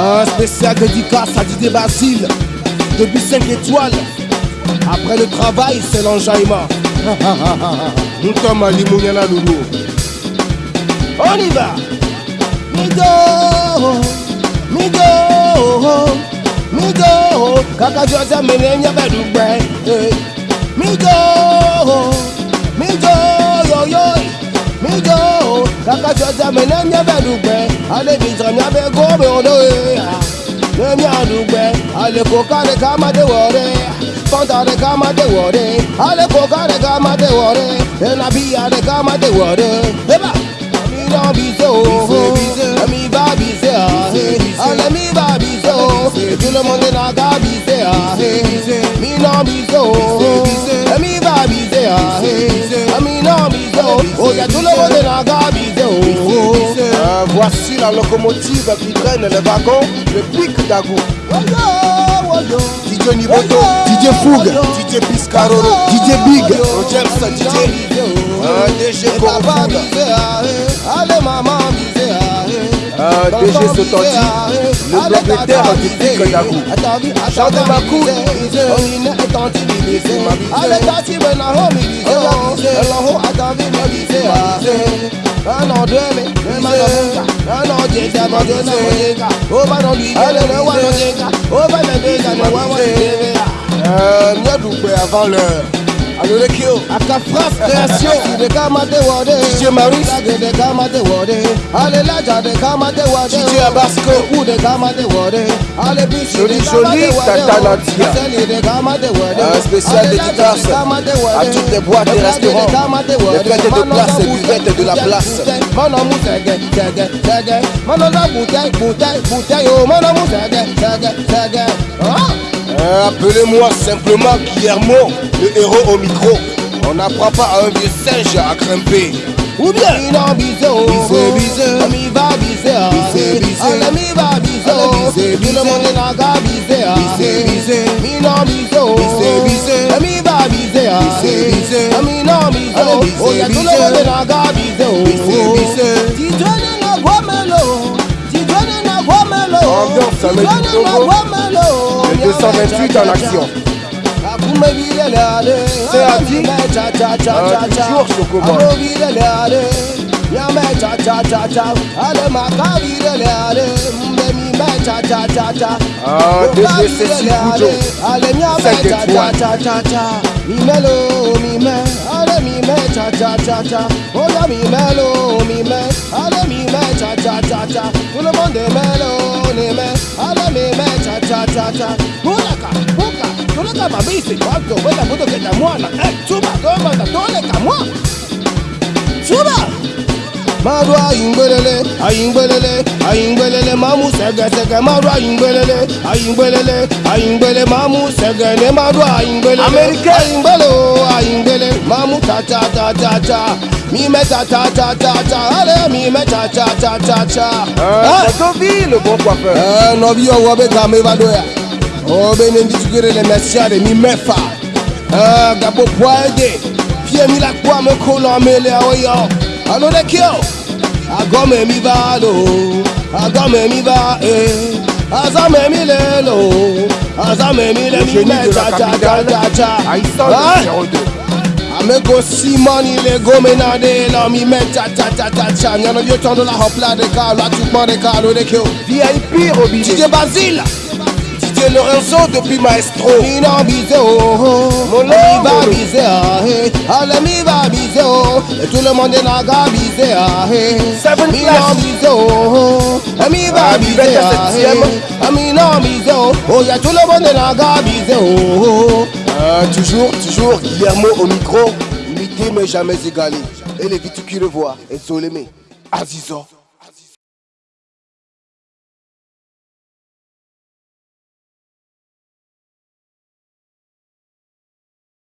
Un spécial dédicace à Didier Basile, depuis 5 étoiles. Après le travail, c'est l'enjaillement. Moutama Limounyana Loulou. On y va. Migo, migo, migo. Kaka Jose Menenya Bedugbe. Migo, migo, yo yo. Migo, kaka Jose Menenya Bedugbe. alebitɔ miabe gome wo ɖo ye ne miaɖugbe alekoka ɖeka ma de wɔ ɖe fanta ɖeka ma de wɔ ɖe alekoka ɖeka ma de wɔ ɖe enabiya ɖeka ma de wɔ eba mi nɔ bi se o. Emi ba bise a ale mi ba bi se o. Tulomɔne na ga bise a mi nɔ bi o. Emi ba bise a emi nɔ bi se o. Oya tulomɔne na ga bi. Voici la locomotive qui traîne les wagons, le pic d'Agou. DJ Niboto, DJ Foug, DJ Piscaroro, DJ Big, James, DJ euh, DG Corfoug, Allez maman ah. euh, DG Sototi, le propriétaire du pic d'Agou. Chante ma couille. Ale tati bena ho mi bise o Elo ho Mieux doux, avant l'heure. you the kill. Aka France création, de Kamate Wade. DJ Marie, de Kamate Wade. Allez là, de Kamate Wade. DJ Abasco, ou de Kamate Wade. Allez joli joli, Tata Un spécial dédicace à toutes les boîtes et restaurants, les fêtes de place et buvettes de la place. Manomu tege, tege, tege. Manomu bouteille, bouteille, bouteille. Manomu tege, tege, tege. Oh! Euh, appelez-moi simplement Guillermo, le héros au micro. On n'apprend pas à un vieux singe à grimper. Ou bien. Il en biseau, biseau, biseau, ami va biseau, biseau, biseau, ami va biseau, biseau, biseau, le monde n'a qu'à biseau, biseau, biseau, mi non biseau, biseau, biseau, ami va biseau, biseau, biseau, ami non biseau, oh. oh. y'a tout le monde n'a qu'à biseau, biseau, biseau, dis-toi n'a qu'à melo, dis-toi n'a qu'à melo, ambiance à mettre 128 en action. C'est à dire toujours Chocobo. Ah, cha cha cha. Hulaka huka tuleka mabisi wako wenda mbuto kenda eh, chuma gomba tatoleka mwana. maru ayingbelele ayingbelele ayingbelele mamu sẹgẹsẹgẹ. Maru ayingbelele ayingbelele ayingbele mamu sẹgẹne maru ayingbelele amerika ayingbele o ayingbele. Mamu tatatata mi mẹ tatatata ale mi mẹ tatatata. Eh. ẹ tó bí le bon ẹ eh, nọbi ọwọ bẹ gàmé va do ya. O bẹ ní ndisugere le mẹsia de mi mẹfa ẹ eh, gabo poa de fiyemi la kó amekó lọ amele awọ alo de kí o agome mi va lo agome mi va eh. e azame mi le lo azame mi le mi me cha cha cha cha. Cha amego simoni le gomena de lo mi me cha cha cha cha cha. Nyano yo chondo la hopla de ka la tu de ka lo de kyo. Vip robi dj basil. DJ Lorenzo depuis Maestro. Mi non bise oh Mon Mi love. va bise ah eh. Mi va bise oh tout le monde n'a qu'à bise ah eh. Seven Mi class. non bise oh Et Mi va Ah, ah. Ah, Mi non bise oh Oh y'a tout le monde n'a qu'à bise oh Euh, toujours, toujours Guillermo au micro. Imité mais jamais égalé. Et les viticuleurs voient. Et Zolémé. Azizor.